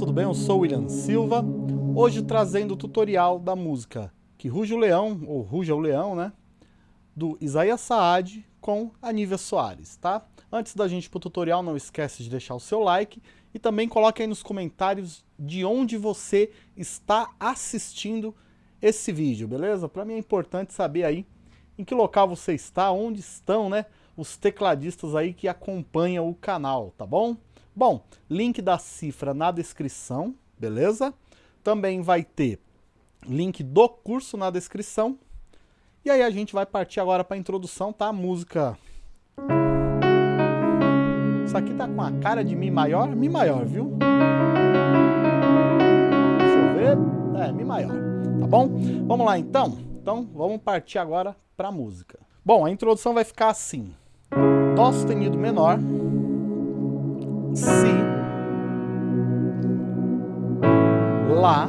Tudo bem? Eu sou o William Silva, hoje trazendo o tutorial da música Que Ruja o Leão, ou Ruja o Leão, né? Do Isaías Saad com a Nívia Soares, tá? Antes da gente ir pro tutorial, não esquece de deixar o seu like e também coloque aí nos comentários de onde você está assistindo esse vídeo, beleza? Para mim é importante saber aí em que local você está, onde estão, né? Os tecladistas aí que acompanham o canal, tá bom? Bom, link da cifra na descrição, beleza? Também vai ter link do curso na descrição. E aí a gente vai partir agora para a introdução, tá? Música... Isso aqui tá com a cara de Mi maior, Mi maior, viu? Deixa eu ver. É, Mi maior, tá bom? Vamos lá então? Então vamos partir agora para a música. Bom, a introdução vai ficar assim. Dó sustenido menor, Si, Lá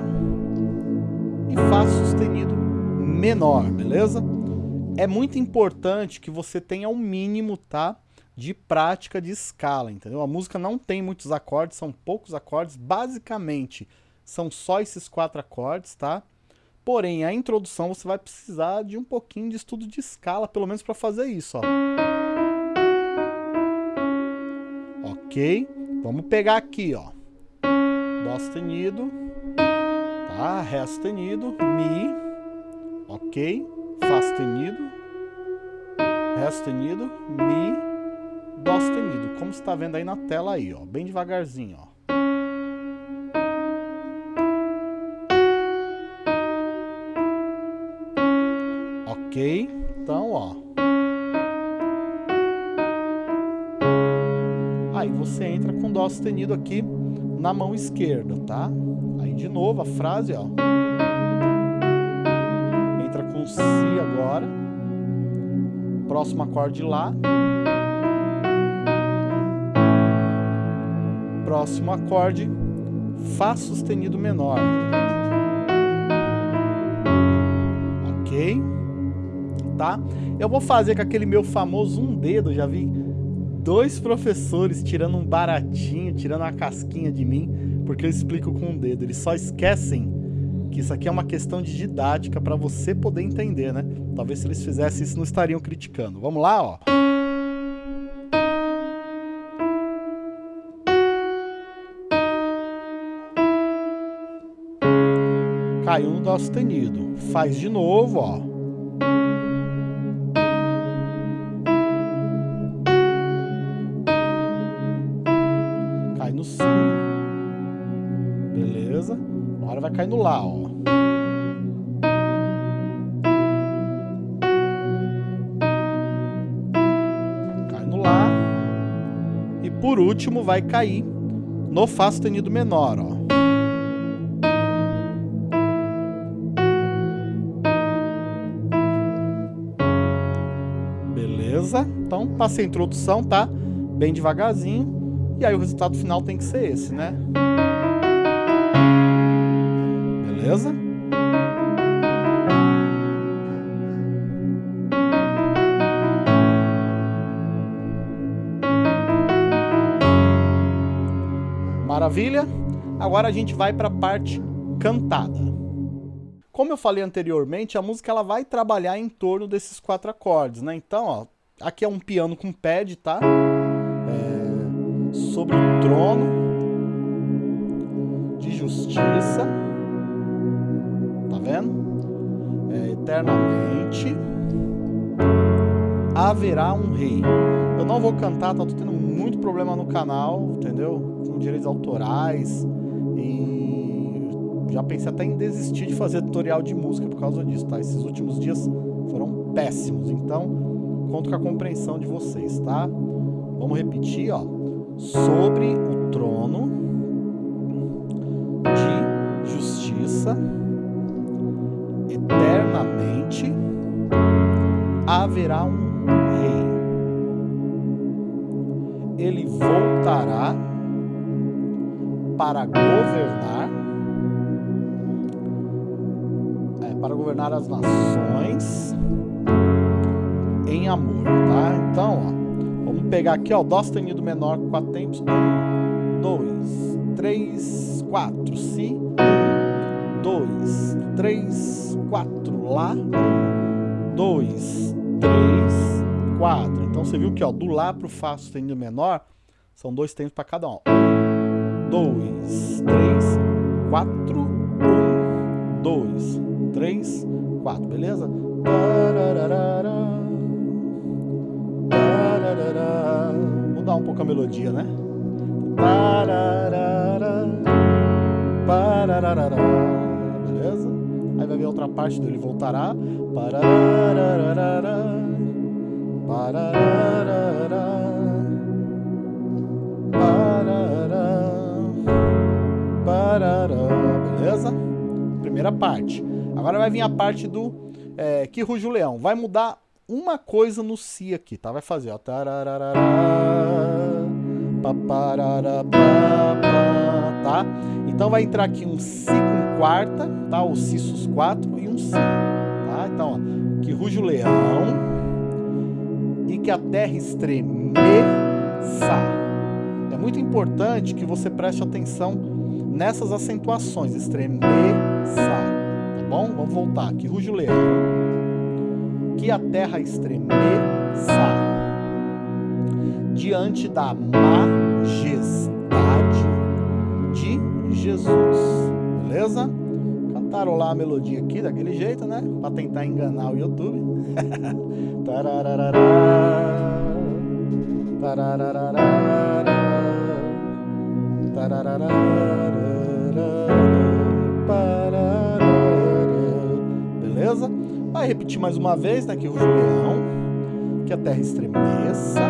e Fá sustenido menor, beleza? É muito importante que você tenha um mínimo, tá? De prática de escala, entendeu? A música não tem muitos acordes, são poucos acordes, basicamente são só esses quatro acordes, tá? Porém, a introdução você vai precisar de um pouquinho de estudo de escala, pelo menos para fazer isso, ó. Ok? Vamos pegar aqui, ó. Dó sustenido, tá? Ré sustenido, Mi, ok? Fá sustenido, Ré sustenido, Mi, Dó sustenido. Como você está vendo aí na tela aí, ó. Bem devagarzinho, ó. Ok? Então, ó. Você entra com Dó sustenido aqui na mão esquerda, tá? Aí de novo a frase, ó. Entra com Si agora. Próximo acorde Lá. Próximo acorde Fá sustenido menor. Ok? Tá? Eu vou fazer com aquele meu famoso um dedo, já vi dois professores tirando um baratinho, tirando uma casquinha de mim, porque eu explico com o um dedo. Eles só esquecem que isso aqui é uma questão de didática para você poder entender, né? Talvez se eles fizessem isso não estariam criticando. Vamos lá, ó. Caiu no Dó sustenido. Faz de novo, ó. Lá, ó. Cai no Lá. E por último vai cair no Fá sustenido menor, ó. Beleza? Então, passei a introdução, tá? Bem devagarzinho. E aí o resultado final tem que ser esse, né? Beleza? Maravilha? Agora a gente vai para a parte cantada. Como eu falei anteriormente, a música ela vai trabalhar em torno desses quatro acordes, né? Então, ó, aqui é um piano com pad, tá? É, sobre o trono de justiça vendo? É, eternamente haverá um rei. Eu não vou cantar, tá tendo muito problema no canal, entendeu? Com direitos autorais e já pensei até em desistir de fazer tutorial de música por causa disso, tá? Esses últimos dias foram péssimos, então conto com a compreensão de vocês, tá? Vamos repetir, ó. Sobre o trono de justiça haverá um rei. Ele voltará para governar, é, para governar as nações em amor, tá? Então, ó, vamos pegar aqui, ó, Dó sustenido menor, quatro tempos, um, dois, três, quatro. Si. Um, dois, três, quatro. Lá. Um, dois, três, quatro. Então você viu que ó, do Lá para o Fá sustenido menor são dois tempos para cada um. Um, dois, três, quatro. Um, dois, três, quatro. Beleza? Mudar um pouco a melodia, né? Beleza? Aí vai vir outra parte dele voltará. Beleza? Primeira parte. Agora vai vir a parte do é, que ruge o leão. Vai mudar uma coisa no si aqui, tá? Vai fazer, ó. Tá? Então vai entrar aqui um si com quarta, tá? O si sus 4 e um si, tá? Então, ó, que ruge o leão e que a terra estremeça. É muito importante que você preste atenção nessas acentuações, estremeça, tá bom? Vamos voltar, que ruge o leão, que a terra estremeça diante da majestade de Jesus, beleza? Cantarolar a melodia aqui daquele jeito, né? Pra tentar enganar o YouTube. Beleza? Vai repetir mais uma vez, né? Que o leão, que a terra estremeça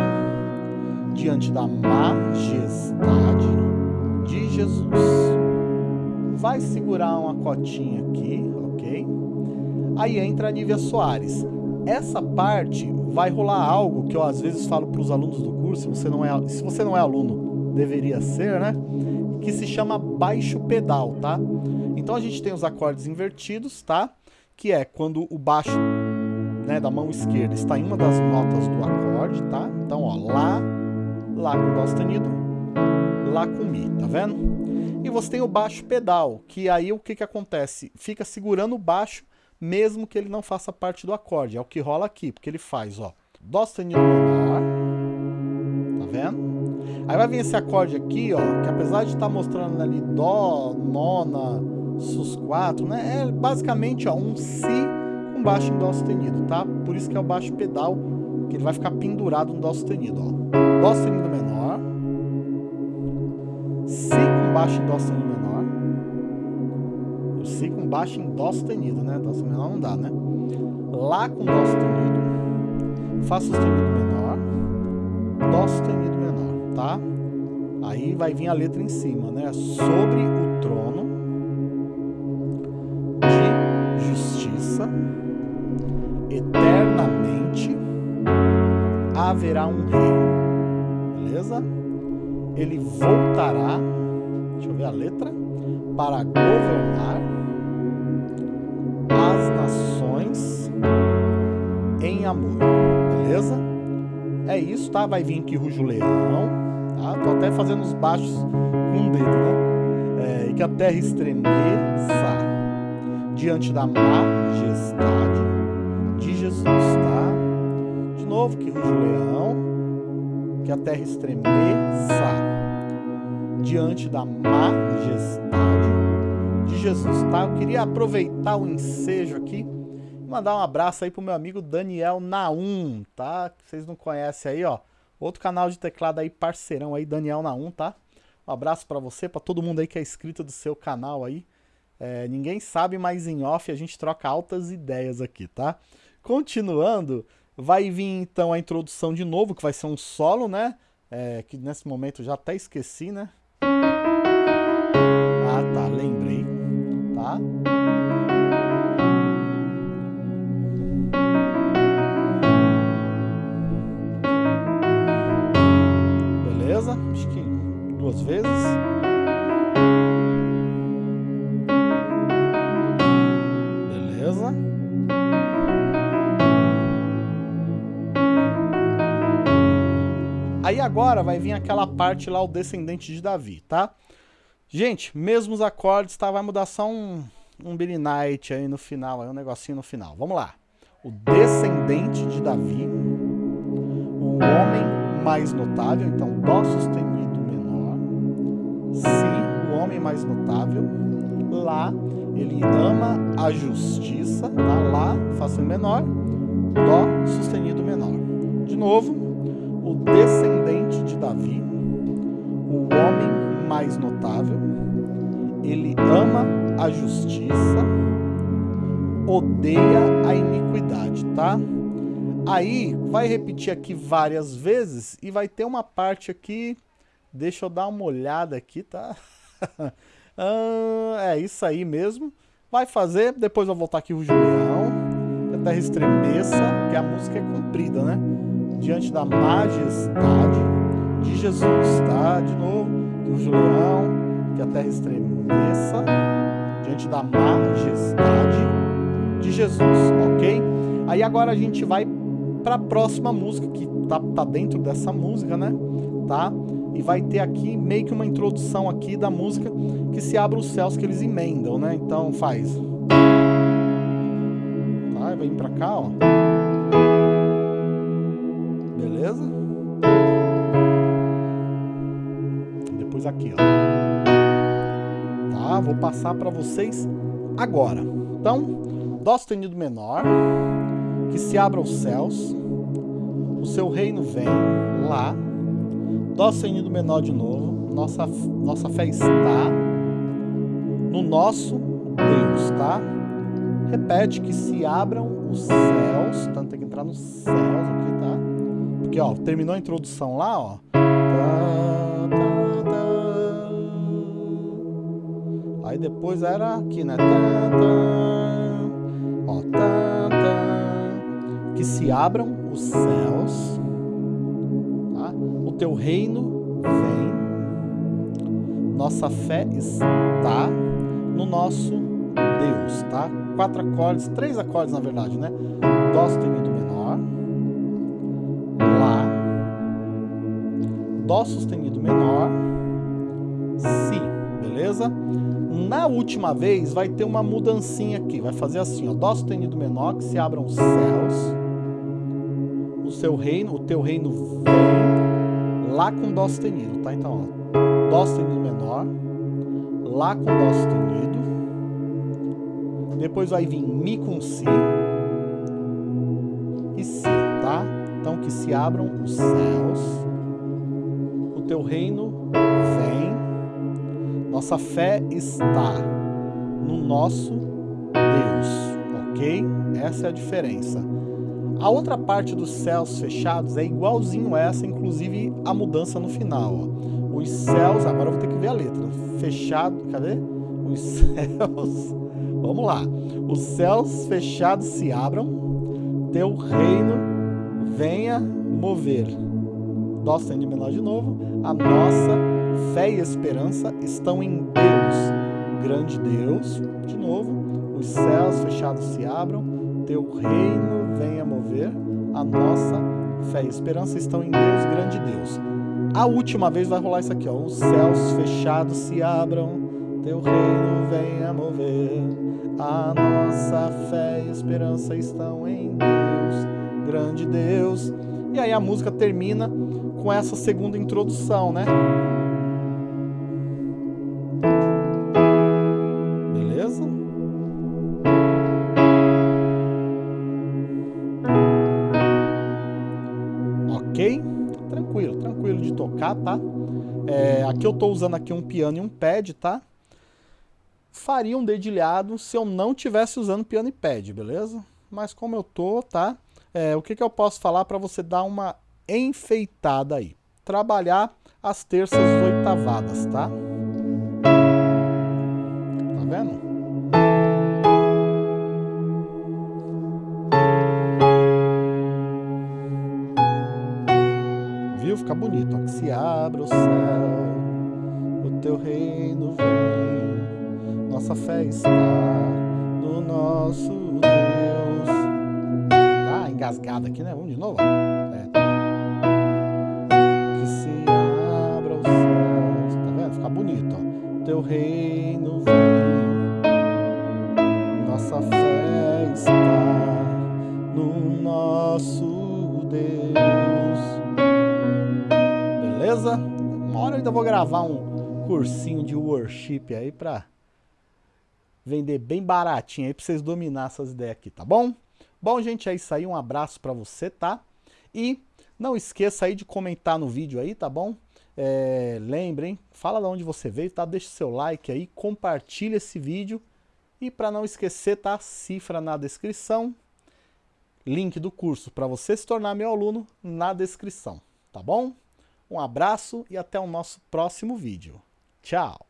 diante da majestade de Jesus. Vai segurar uma cotinha aqui, ok? Aí entra a Nívia Soares. Essa parte vai rolar algo que eu às vezes falo para os alunos do curso, se você não é, se você não é aluno, deveria ser, né? Que se chama baixo pedal, tá? Então a gente tem os acordes invertidos, tá? Que é quando o baixo né, da mão esquerda está em uma das notas do acorde, tá? Então, ó, Lá, Lá com Dó sustenido, Lá com Mi, tá vendo? E você tem o baixo pedal, que aí o que que acontece? Fica segurando o baixo, mesmo que ele não faça parte do acorde. É o que rola aqui, porque ele faz, ó, Dó sustenido menor, tá vendo? Aí vai vir esse acorde aqui, ó, que apesar de estar tá mostrando ali Dó, nona, sus 4, né? É basicamente, ó, um Si com baixo em Dó sustenido, tá? Por isso que é o baixo pedal, que ele vai ficar pendurado no Dó sustenido, ó. Dó sustenido menor, Si baixo em Dó sustenido menor, o Si com baixo em Dó sustenido, né? Dó sustenido menor não dá, né? Lá com Dó sustenido, Fá sustenido menor, Dó sustenido menor, tá? Aí vai vir a letra em cima, né? Sobre o trono de justiça, eternamente haverá um rei beleza? Ele voltará, deixa eu ver a letra, para governar as nações em amor, beleza? É isso, tá? Vai vir aqui Rujo Leão, tá? Tô até fazendo os baixos com o dedo, né? É, e que a terra estremeça diante da majestade de Jesus, tá? De novo, que Rujo Leão que a terra estremeça diante da majestade de Jesus, tá? Eu queria aproveitar o ensejo aqui e mandar um abraço aí pro meu amigo Daniel Naum, tá? Vocês não conhecem aí, ó. Outro canal de teclado aí, parceirão aí, Daniel Naum, tá? Um abraço para você, para todo mundo aí que é inscrito do seu canal aí. É, ninguém sabe, mas em off a gente troca altas ideias aqui, tá? Continuando, Vai vir então a introdução de novo, que vai ser um solo, né? É, que nesse momento já até esqueci, né? Lembrei, tá? Beleza? Acho que duas vezes. Aí agora vai vir aquela parte lá, o descendente de Davi, tá? Gente, mesmos acordes, tá? Vai mudar só um, um Billy Knight aí no final, aí um negocinho no final. Vamos lá. O descendente de Davi, o homem mais notável, então Dó sustenido menor, Si, o homem mais notável, Lá, ele ama a justiça, tá? Lá, Fá menor, Dó sustenido menor. De novo, o descendente de Davi, o homem mais notável, ele ama a justiça, odeia a iniquidade, tá? Aí, vai repetir aqui várias vezes e vai ter uma parte aqui, deixa eu dar uma olhada aqui, tá? ah, é isso aí mesmo. Vai fazer, depois eu vou voltar aqui o Julião, que a terra estremeça, que a música é comprida, né? Diante da majestade de Jesus, tá? De novo, que o Julião, que a terra estremeça, diante da majestade de Jesus, ok? Aí agora a gente vai para a próxima música, que tá, tá dentro dessa música, né? Tá? E vai ter aqui meio que uma introdução aqui da música que se abre os céus que eles emendam, né? Então faz. Tá? Vir pra cá, ó. Beleza? Aqui, ó. Tá? Vou passar para vocês agora. Então, Dó sustenido menor, que se abram os céus, o seu reino vem lá, Dó sustenido menor de novo, nossa, nossa fé está no nosso Deus, tá? Repete que se abram os céus, então tem que entrar nos céus aqui, tá? Porque, ó, terminou a introdução lá, ó. Aí depois era aqui, né? Ó, que se abram os céus, tá? o teu reino vem, nossa fé está no nosso Deus, tá? Quatro acordes, três acordes na verdade, né? Dó sustenido menor, Lá, Dó sustenido menor, Si, beleza? Na última vez vai ter uma mudancinha aqui, vai fazer assim, ó, Dó sustenido menor, que se abram os céus, o seu reino, o teu reino vem, Lá com Dó sustenido, tá? Então, ó, Dó sustenido menor, Lá com Dó sustenido, depois vai vir Mi com Si e Si, tá? Então, que se abram os céus, o teu reino vem, nossa fé está no nosso Deus, ok? Essa é a diferença. A outra parte dos céus fechados é igualzinho essa, inclusive a mudança no final. Ó. Os céus, agora eu vou ter que ver a letra. Fechado, cadê? Os céus, vamos lá. Os céus fechados se abram, teu reino venha mover. Dó sustenido menor de novo. A nossa fé e esperança estão em Deus. Grande Deus, de novo. Os céus fechados se abram, teu reino venha mover. A nossa fé e esperança estão em Deus, grande Deus. A última vez vai rolar isso aqui, ó. Os céus fechados se abram, teu reino venha mover. A nossa fé e esperança estão em Deus, grande Deus. E aí a música termina com essa segunda introdução, né? Tô usando aqui um piano e um pad, tá? Faria um dedilhado se eu não tivesse usando piano e pad, beleza? Mas como eu tô, tá? É, o que, que eu posso falar para você dar uma enfeitada aí. Trabalhar as terças oitavadas, tá? Tá vendo? Viu? Fica bonito. Ó. Que se abra o céu, teu reino vem, nossa fé está no nosso Deus. Tá engasgado aqui, né? Vamos de novo. É. Que se abra os céus. Tá vendo? Fica bonito, ó. Teu reino vem. Nossa fé está no nosso Deus. Beleza? Uma hora eu ainda vou gravar um cursinho de worship aí pra vender bem baratinho aí pra vocês dominar essas ideias aqui, tá bom? Bom, gente, é isso aí. Um abraço pra você, tá? E não esqueça aí de comentar no vídeo aí, tá bom? É, lembrem, fala de onde você veio, tá? Deixa seu like aí, compartilha esse vídeo. E para não esquecer, tá? Cifra na descrição. Link do curso para você se tornar meu aluno na descrição, tá bom? Um abraço e até o nosso próximo vídeo. Tchau!